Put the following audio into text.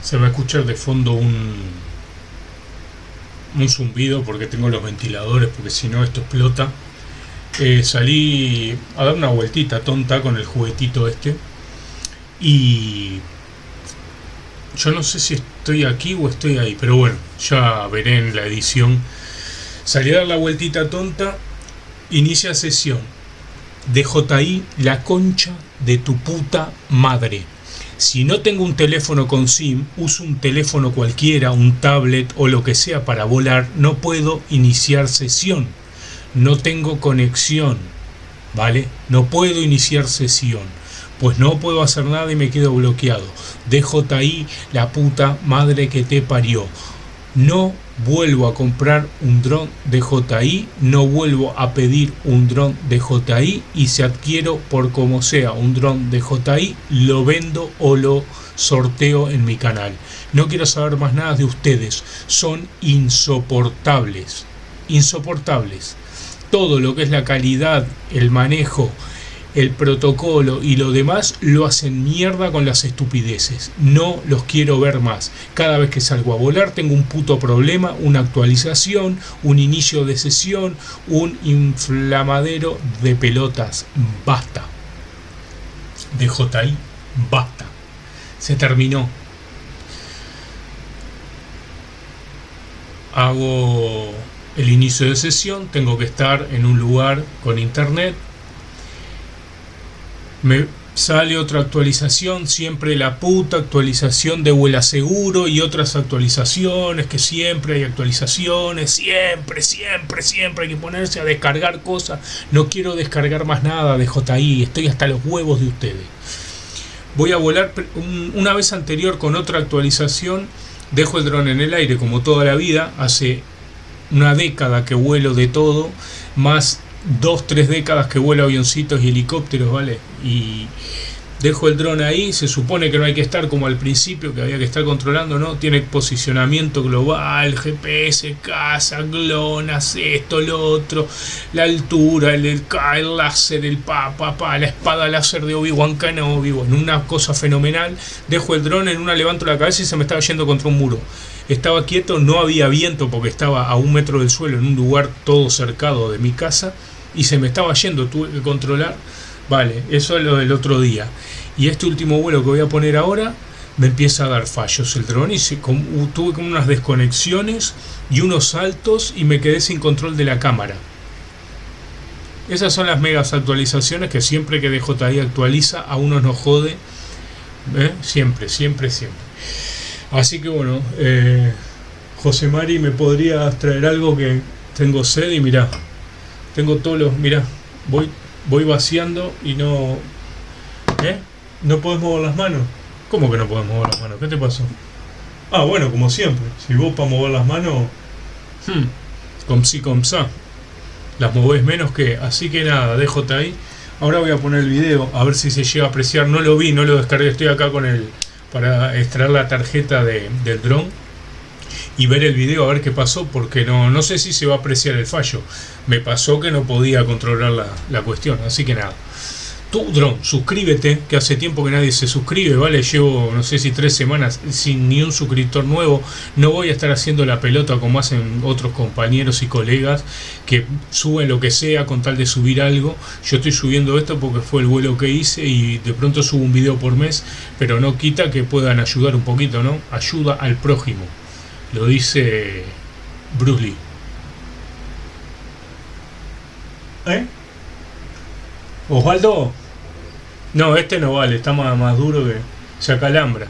Se va a escuchar de fondo un, un zumbido porque tengo los ventiladores, porque si no esto explota. Eh, salí a dar una vueltita tonta con el juguetito este y yo no sé si estoy aquí o estoy ahí, pero bueno, ya veré en la edición. Salí a dar la vueltita tonta, inicia sesión. DJI, la concha de tu puta madre. Si no tengo un teléfono con SIM, uso un teléfono cualquiera, un tablet o lo que sea para volar, no puedo iniciar sesión. No tengo conexión, ¿vale? No puedo iniciar sesión pues no puedo hacer nada y me quedo bloqueado. DJI, la puta madre que te parió. No vuelvo a comprar un dron de JI, no vuelvo a pedir un dron de JI y si adquiero por como sea un dron de JI, lo vendo o lo sorteo en mi canal. No quiero saber más nada de ustedes, son insoportables, insoportables. Todo lo que es la calidad, el manejo, el protocolo y lo demás lo hacen mierda con las estupideces. No los quiero ver más. Cada vez que salgo a volar tengo un puto problema, una actualización, un inicio de sesión, un inflamadero de pelotas. Basta. De JI, basta. Se terminó. Hago el inicio de sesión, tengo que estar en un lugar con internet, me sale otra actualización, siempre la puta actualización de Vuela Seguro y otras actualizaciones, que siempre hay actualizaciones, siempre, siempre, siempre hay que ponerse a descargar cosas. No quiero descargar más nada de JI, estoy hasta los huevos de ustedes. Voy a volar una vez anterior con otra actualización, dejo el dron en el aire como toda la vida, hace una década que vuelo de todo, más dos, tres décadas que vuelo avioncitos y helicópteros, ¿vale? Y dejo el dron ahí, se supone que no hay que estar como al principio, que había que estar controlando, ¿no? Tiene posicionamiento global, GPS, casa, glonas, esto, lo otro, la altura, el, el, el láser, el pa, pa, pa, la espada láser de Obi-Wan Kenobi, bueno, una cosa fenomenal. Dejo el dron en una, levanto la cabeza y se me estaba yendo contra un muro. Estaba quieto, no había viento porque estaba a un metro del suelo en un lugar todo cercado de mi casa y se me estaba yendo, tuve que controlar. Vale, eso es lo del otro día. Y este último vuelo que voy a poner ahora me empieza a dar fallos el dron y se, tuve como unas desconexiones y unos saltos y me quedé sin control de la cámara. Esas son las megas actualizaciones que siempre que DJI actualiza a uno nos jode. ¿eh? Siempre, siempre, siempre. Así que bueno, eh, José Mari, ¿me podrías traer algo que tengo sed? Y mira, tengo todos los... Mira, voy, voy vaciando y no... ¿Eh? ¿No puedes mover las manos? ¿Cómo que no puedes mover las manos? ¿Qué te pasó? Ah, bueno, como siempre. Si vos para mover las manos... Hmm, si com sa. Las movés menos que... Así que nada, déjote ahí. Ahora voy a poner el video, a ver si se llega a apreciar. No lo vi, no lo descargué. Estoy acá con el... Para extraer la tarjeta de, del dron y ver el video a ver qué pasó, porque no, no sé si se va a apreciar el fallo. Me pasó que no podía controlar la, la cuestión, así que nada. Tú, Drone, suscríbete, que hace tiempo que nadie se suscribe, ¿vale? Llevo, no sé si tres semanas sin ni un suscriptor nuevo. No voy a estar haciendo la pelota como hacen otros compañeros y colegas que suben lo que sea con tal de subir algo. Yo estoy subiendo esto porque fue el vuelo que hice y de pronto subo un video por mes, pero no quita que puedan ayudar un poquito, ¿no? Ayuda al prójimo. Lo dice Bruce Lee. ¿Eh? Osvaldo. No, este no vale, está más, duro que se acalambra.